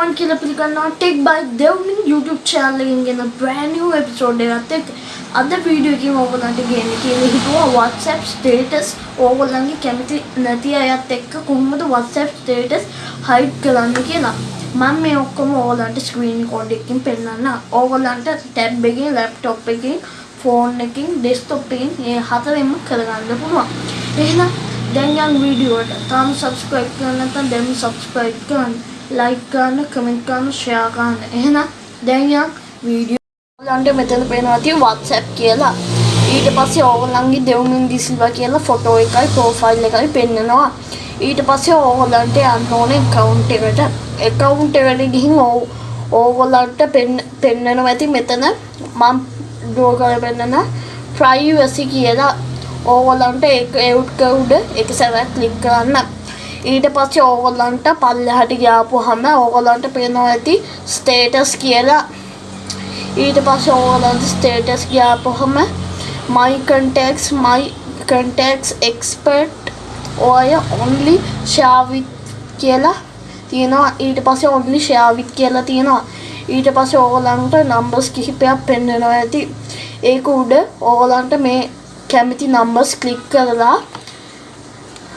වන් කියලා පිළිගන්නවා tech by Dewmin YouTube channel එකෙන් ගෙන brand new episode එකත් එක්ක අද වීඩියෝ එකකින් ඕගොල්ලන්ට ගේන්න කියලා හිතුවා WhatsApp status ඕගොල්ලන්ගේ කැමති නැති අයත් එක්ක කොහොමද WhatsApp status hide කරන්න කියලා. මම මේ ඔක්කොම ඕගොල්ලන්ට screen record එකකින් පෙන්නන්න. ඕගොල්ලන්ට tab එකකින් laptop එකකින් phone එකකින් desktop එකකින් මේ හතරෙන්ම කරගන්න පුළුවන්. එහෙනම් දැන් යන් වීඩියෝ එකට තාම subscribe කරන්න නැත්නම් දැන් subscribe කරන්න. ලයික් ගන්න කමෙන්ට් ගන්න ෂෙයා ගන්න එහෙනම් දැන් යන් වීඩියෝ ඔයගලන්ට මෙතන පේනවා තියෙන WhatsApp කියලා. ඊට පස්සේ ඕගොල්ලන්ගේ දෙවුමින් දිසිල්වා කියලා ෆොටෝ එකයි ප්‍රොෆයිල් එකයි පෙන්නනවා. ඊට පස්සේ ඕගොල්ලන්ට යන්න ඕනේ account එකට. account එකට ගිහින් ඕගොල්ලන්ට පෙන්නනවා. ඇති මෙතන මම ඩ්‍රෝ කරලා පෙන්නන privacy කියලා ඕගොල්ලන්ට ඒක එවුට් උඩ එක සැරයක් ක්ලික් කරන්න. ඊට පස්සේ ඕගොල්ලන්ට පල්ලෙහාට ගියාපුවාම ඕගොල්ලන්ට පේනවා ඇති ස්ටේටස් කියලා. ඊට පස්සේ ඕගොල්ලන්ට ස්ටේටස් ගියාපුවාම my contacts my contacts expert ඔය only share with කියලා තියෙනවා. ඊට පස්සේ only share with කියලා තියෙනවා. ඊට පස්සේ ඕගොල්ලන්ට නම්බර්ස් කිහිපයක් පෙන්වනවා ඇති. ඒක උඩ ඕගොල්ලන්ට මේ කැමති නම්බර්ස් ක්ලික් කරලා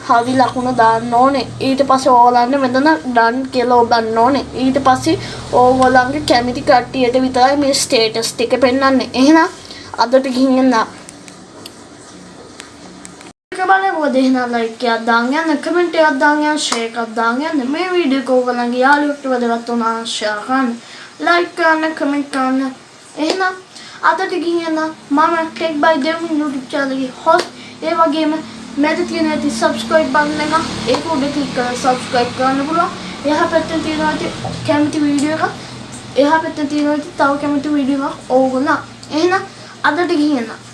හරි ලකුණ දාන්න ඕනේ. ඊට පස්සේ ඕගොල්ලන්ට මෙතන ඩන් කියලා ඔබන්න ඕනේ. ඊට පස්සේ ඕගොල්ලන්ගේ කැමති කට්ටියට විතරයි මේ ස්ටේටස් ටික පෙන්වන්නේ. එහෙනම් අදට ගිහින් එන්න බලකොද එහෙනම් ලයික් එකක් දාන්න යන්න කමෙන්ට් එකක් දාන්න යන්න ෂෙයා එකක් දාන්න යන්න. මේ වීඩියෝ එක ඕගොල්ලන්ගේ යාළුවෙක්ට වැදගත් වුණා ෂෙයා කරන්න. ලයික් කරන්න කමෙන්ට් කරන්න. එහෙනම් අදට ගිහින් එන්න මම ටෙක් බයි දෙවි YouTube channel එකේ host. ඒ වගේම මැද තියෙන ඇති subscribe button එක ඒක උඩ click කරලා subscribe කරන්න පුළුවන් එහා පැත්තේ තියෙනවා ඇති කැමති වීඩියෝ එකක් එහා පැත්තේ තියෙනවා ඇති තව කැමති වීඩියෝ එකක් ඕගොල්ලෝ එහෙනම් අදට ගිහින් එන්න